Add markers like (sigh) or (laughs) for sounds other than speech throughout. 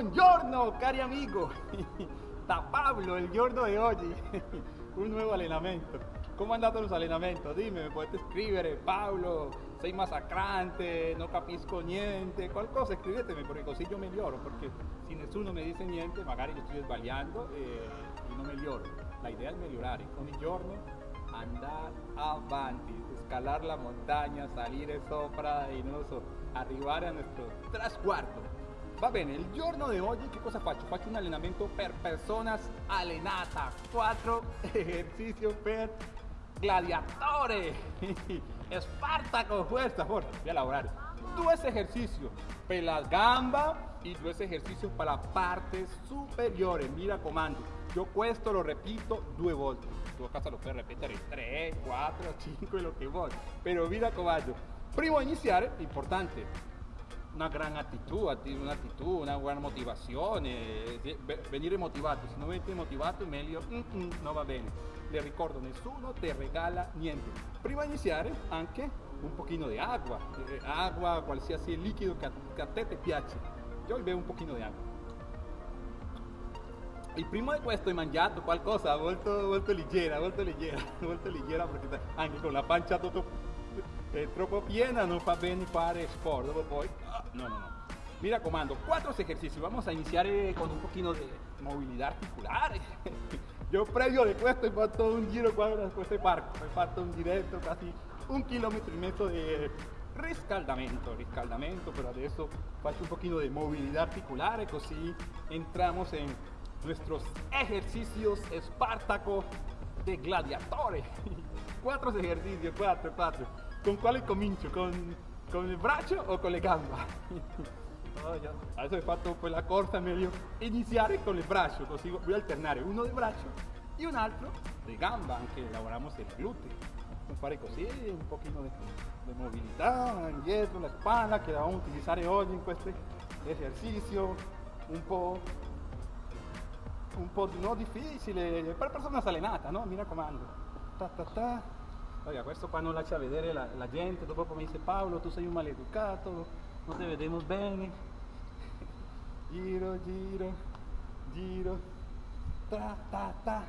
Buongiorno, cari amigo. (laughs) Da Pablo, el giorno de hoy. (laughs) Un nuevo allenamento. Come è andato los allenamento? Dimmi, mi potete scrivere, Paolo, sei massacrante, non capisco niente, qualcosa scrivetemi perché così io miglioro, perché se nessuno mi dice niente magari io sto sbagliando e, e non miglioro. La idea è migliorare, ogni giorno andare avanti, scalar la montagna, salire sopra non lo so, arrivare a nostro trasguardo. Va bene, il giorno di oggi che cosa faccio? Faccio un allenamento per personas allenata, 4 (laughs) esercizi per gladiatore, (laughs) Espartaco, fuerza, fuerza, voy a lavorare. Due esercizi per la gamba y due esercizi per la parte superiore, mi raccomando. Io questo lo repito due volte. Tu casa lo puoi ripetere 3, 4, 5, lo che vuoi. Però mi raccomando, prima di iniziare, importante, una gran actitud, una actitud, una buona motivazione, venire motivato, se non venite motivato meglio mm, mm, non va bene. Le ricordo, nessuno ti regala niente. Prima di iniziare anche un pochino di acqua, eh, acqua, qualsiasi liquido che a, che a te ti piace. Io bevo un pochino di acqua. Il primo di questo hai mangiato qualcosa molto, molto leggera, molto leggera, molto (laughs) leggera perché anche con la pancia tutto è troppo piena non fa bene fare sport, poi, no, no, no. Mi raccomando, cuatro ejercicios. Vamos a iniciar eh, con un poquito de movilidad articular. (laughs) Yo previo de questo he fatto un giro qua da questo parco, ho fatto un diretto quasi un chilometro y medio de riscaldamento, riscaldamento, pero adesso faccio un poquito de movilidad articular, così entramos en nuestros ejercicios Espartaco de gladiatore. (laughs) cuatro ejercicios, cuatro, cuatro. ¿Con quale comincio? ¿Con, ¿Con il braccio o con le gambe? (laughs) oh. Adesso ho fatto quella corsa meglio iniziare con il braccio, così voy a alternare uno di braccio e un altro di gamba, anche lavoriamo il glutei. Fare così un pochino di, di mobilità, indietro, la spalla che la vamos a utilizzare oggi in questo esercizio, un po' un po' no difficile per persone allenate, no? Mi raccomando. Ta, ta, ta. Oiga, questo qua non lascia vedere la, la gente, dopo mi dice Paolo tu sei un maleducato, non ti vediamo bene. (laughs) Giro, giro, giro, ta, ta, ta.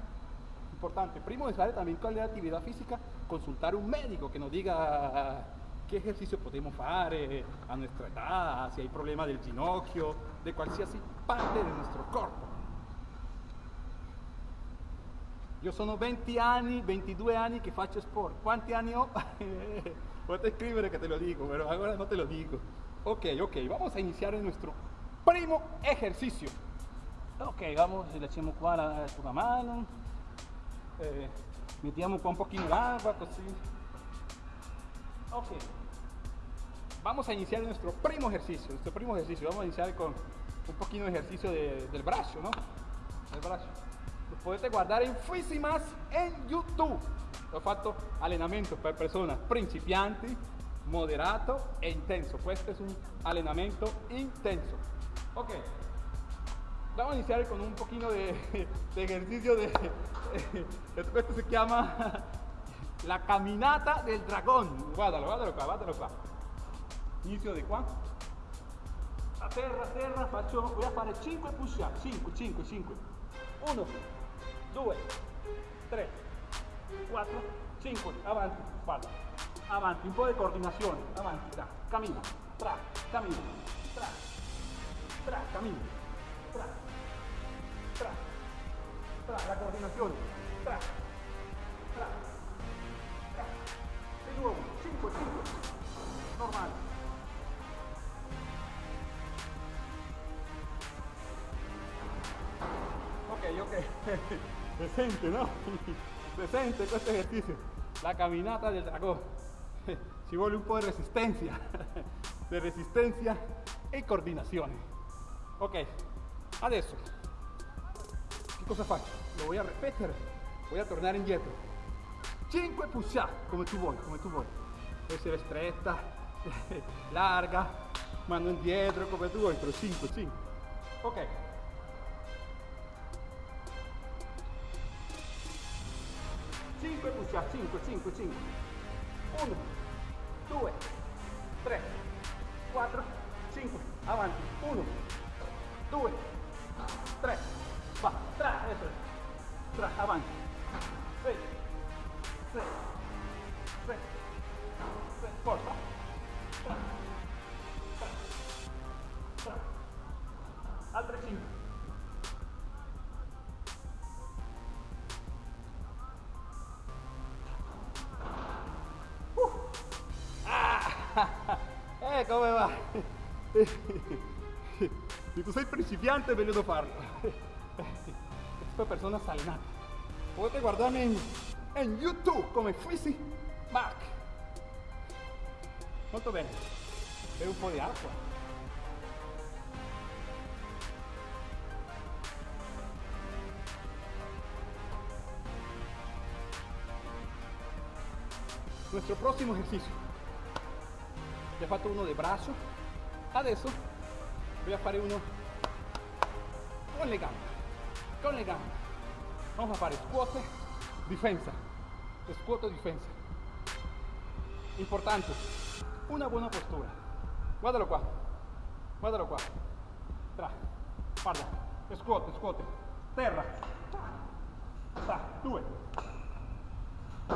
Importante, primo de fare también con la actividad física, consultar un médico que nos diga qué ejercicio podemos fare a nuestra edad, si hay problema del ginocchio, de qualsiasi parte de nuestro cuerpo. Io sono 20 anni, 22 anni che faccio sport. Quanti anni ho? (laughs) Puedes escribir que te lo digo, pero ahora no te lo digo. Ok, ok, vamos a iniciar nuestro primo ejercicio. Ok, vamos, le echamos qua la, la mano. Eh, mettiamo qua un pochino d'acqua, così. Ok. Vamos a iniciar nuestro primo ejercicio. Nuestro primo ejercicio. Vamos a iniciar con un poquito de ejercicio de, del brazo, ¿no? Del brazo. Potete guardare infinitesimas in YouTube. Ho fatto allenamento per persone principianti, moderato e intenso. Questo è un allenamento intenso. Ok, vamos a iniciar con un poquito de, (laughs) de ejercicio de, (laughs) esto se llama (laughs) la caminata del dragón. Qua, guardalo qua. Inizio di qua. A terra, a terra, faccio, voy a fare 5 push up, 5, 5, 5. 1, 2, 3, 4, 5, avanti, spalla, avanti, un po' di coordinazione, avanti, tra, cammina, tra, cammina, tra, tra, cammina, tra, tra, tra, la coordinazione, presente, no? (laughs) presente questo esercizio, la camminata del dragón. (laughs) Ci vuole un po' di resistenza, (laughs) di resistenza e coordinazione. Ok, adesso, che cosa faccio? Lo voy a ripetere, voy a tornare indietro. 5 push up, come tu vuoi, come tu vuoi. Può essere stretta, larga, mano indietro, come tu vuoi, però 5, 5. Ok, 5 push up, 5, 5, 5. 1, 2, 3, 4, 5. Avanti. 1, due, tre, va, tra, eso es, tra, avanti, eh, come va? (laughs) Si tu sei principiante, meglio non farlo. Questa persona salenata. Potete guardarmi in, in YouTube come Fisi Mark. Molto bene. E un po' di acqua. Nuestro próximo ejercicio. Ya fatto uno de brazo. Adesso voy a fare uno con le gambe. Con le gambe. Vamos a fare squat, difesa. Squat, difesa. Importante. Una buona postura. Guardalo qua. Guardalo qua. Tra. Guarda. Squat, squat. Terra. Sta. Due.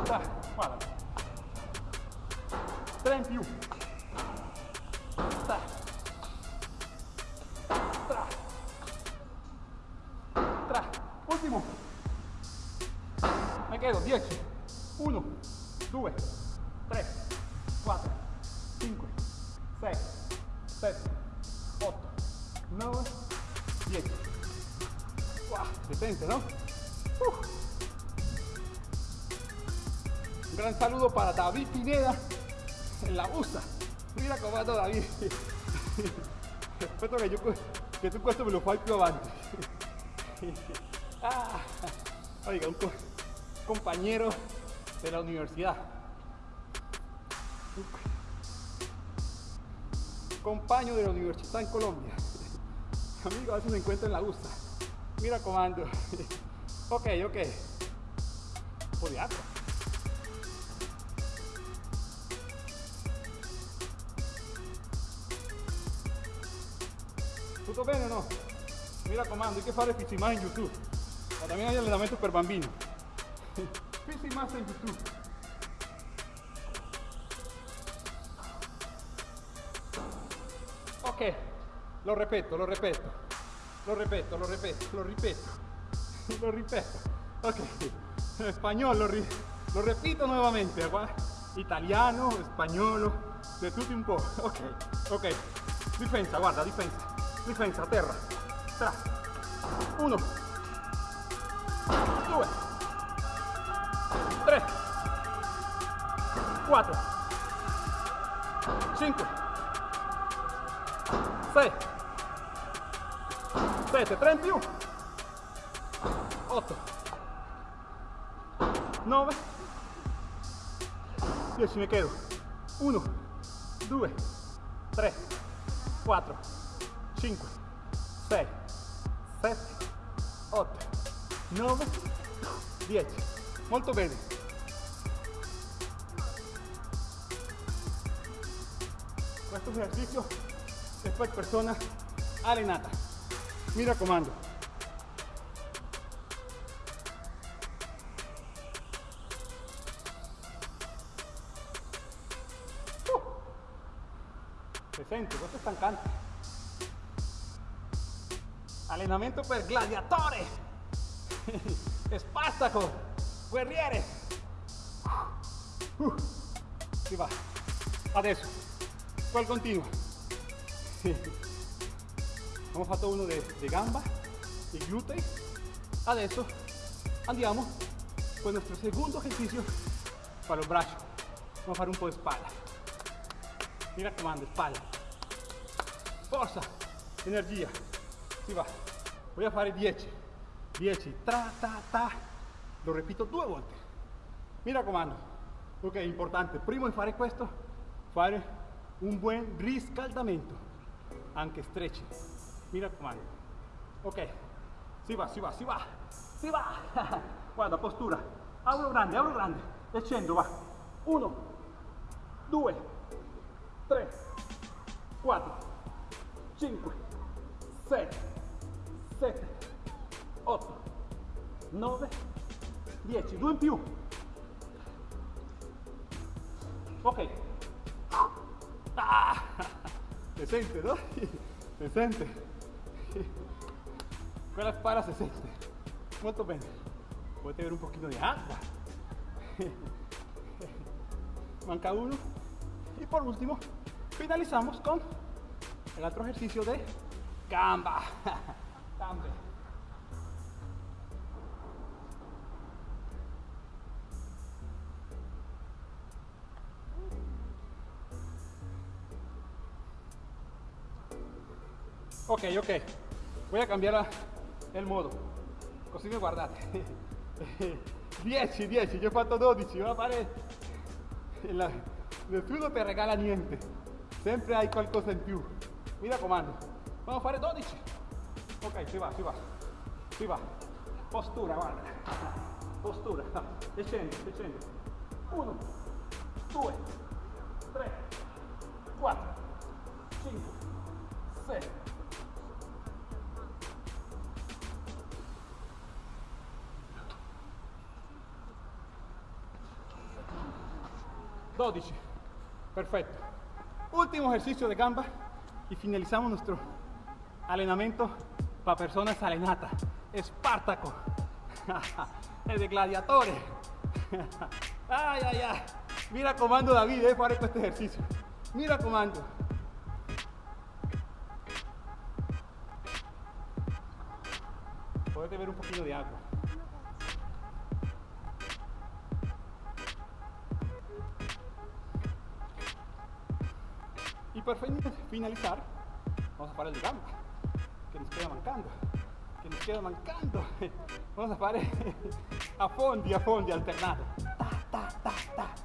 Sta. Guarda. In più. Un gran saludo para David Pineda en la USA. Mira cómo anda David. Aspetta che, io, che tu questo me lo più avanti. Ah, oiga, un co compañero de la universidad. Compañero de la universidad en Colombia. Amigo, a veces me encuentro en la USA. Mira comando. (laughs) Ok, ok. Un de agua. Tutto bene o no? Mi raccomando, hay que fare Fisi más en YouTube. Ma también hay allenamento per bambini. Fisi (laughs) más en YouTube. Ok, lo ripeto, lo ripeto, lo ripeto, lo ripeto, lo ripeto, (laughs) lo ripeto. Ok, español lo, lo repito nuevamente. gua- Italiano, spagnolo, de tutti un po'. (laughs) Ok, ok. Difensa, guarda, difensa. Difensa, terra. Tra. Uno. Due. Tre. Quattro. Cinque. Sei. Sette, tre in più. Otto. Nove. Dieci, mi quedo. Uno, due, tre, quattro, cinque, sei, sette, otto, nove, dieci. Molto bene. Questo esercizio è per persona allenata. Mi raccomando. Uh. Se sente, questo è stancante. Allenamento per gladiatore. (laughs) Spartaco, guerriere. Uh. Si va. Adesso, qual (laughs) Abbiamo fatto uno di gamba, di glutei. Adesso andiamo con il nostro secondo esercizio para los brazos. Vamos a fare un po' di spalla. Mi raccomando, spalla. Forza, energia. Si va. Voy a fare 10. 10. Tra, ta, ta. Lo repito due volte. Mi raccomando. Ok, importante. Prima di fare questo, fare un buon riscaldamento. Anche stretching. Mi raccomando. Ok. Si va, si va, si va. Si va. (laughs) Guarda, postura. Apro grande, apro grande. E scendo, va. Uno, due, tre, quattro, cinque, sei, 7, 8, 9, 10, due in più. Ok. (laughs) Ah, (laughs) se sente, no? Se sente. Quella spalla se sente. Molto bene. Potete avere un pochino di acqua. Manca uno. Y por último, finalizamos con el otro ejercicio de gamba. (laughs) Gamba. Ok, ok. Voy a cambiare il modo. Così mi guardate. 10, 10, io ho fatto 12, voy a fare... La... Nessuno ti regala niente. Sempre hai qualcosa in più. Mi raccomando. Vamos a fare 12. Ok, si va, si va. Si va. Postura, guarda. Postura. Descendo, descendo. 1, 2, 12. Perfecto. Último ejercicio de gamba y finalizamos nuestro entrenamiento para personas alenatas. Espartaco. (laughs) es de gladiadores. (laughs) ay, ay, ay. Mira comando David, eh, para este ejercicio. Mira comando. Puedes ver un poquito de agua. Para finalizar, vamos a parar el gamba, que nos queda mancando, que nos queda mancando. (laughs) Vamos a parar (laughs) a fondi, a fondi, alternado. Ta, ta, ta, ta.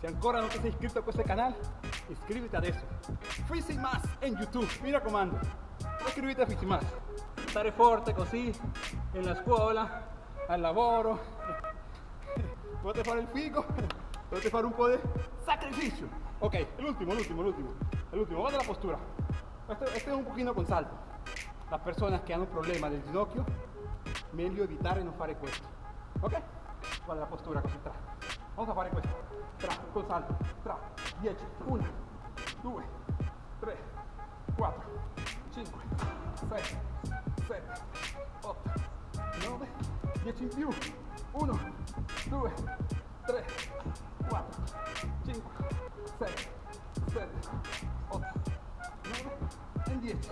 Si ancora no te sei iscritto a questo canale, iscriviti adesso. Fisi Más en YouTube, mira comando. Iscriviti a Fisi Más. Stare forte così, en la scuola, al lavoro, Puedes fare el figo, (laughs) puedes fare un po' de sacrificio. Ok, el último, el último, el último. El último, vamos a la postura. Este, este, es un poquito con salto. Las personas que un problema del ginocchio, meglio evitare non fare questo. Ok? Guarda la postura così tra. Vamos a fare questo. Tra, con salto. Tra, 10, 1, 2, 3, 4, 5, 6, 7, 8, 9, 10 in più. 1, 2, 3, 4, 5, 6, 7, 8, 9 e 10.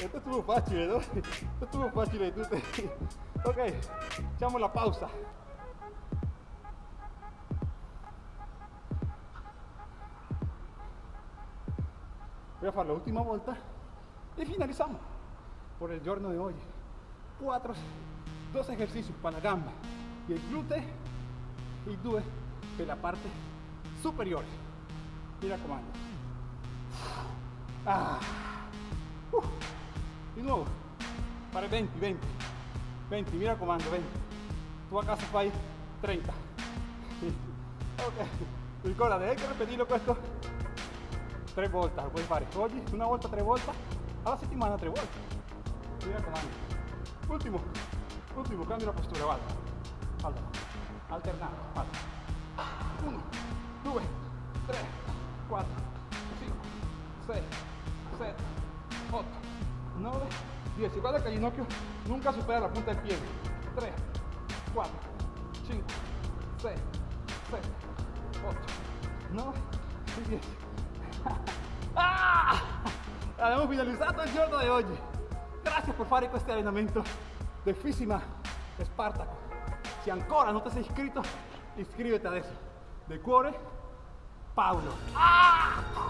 Esto estuvo fácil, ¿no? Esto estuvo fácil. Tú te... (laughs) Ok, echamos la pausa. Voy a hacer la última vuelta y finalizamos por el giorno de hoy. Cuatro dos ejercicios para la gamba y el glúteo y due de la parte superior. Mira comando. Ah. Uh. (laughs) De nuevo. Para 20, 20. 20, mira comando, 20. Tu a casa fai 30. ok. Ricordate, hay que repetirlo questo tre volte, lo puoi fare oggi una volta, tre volte, alla settimana tre volte. Mira comando. Último. Último, cambio la postura, vale. Alternato, vale. 1, 2, 3, 4, 5, 6, 7, 8, 9, 10. Guarda que el ginocchio nunca supera la punta del pie. 3, 4, 5, 6, 7, 8, 9 y 10. ah! Abbiamo finalizzato il giorno di oggi. Grazie per fare questo allenamento Defísima Espartaco. Si ancora no te has inscrito, inscríbete a eso. De cuore, Paulo. ¡Ah!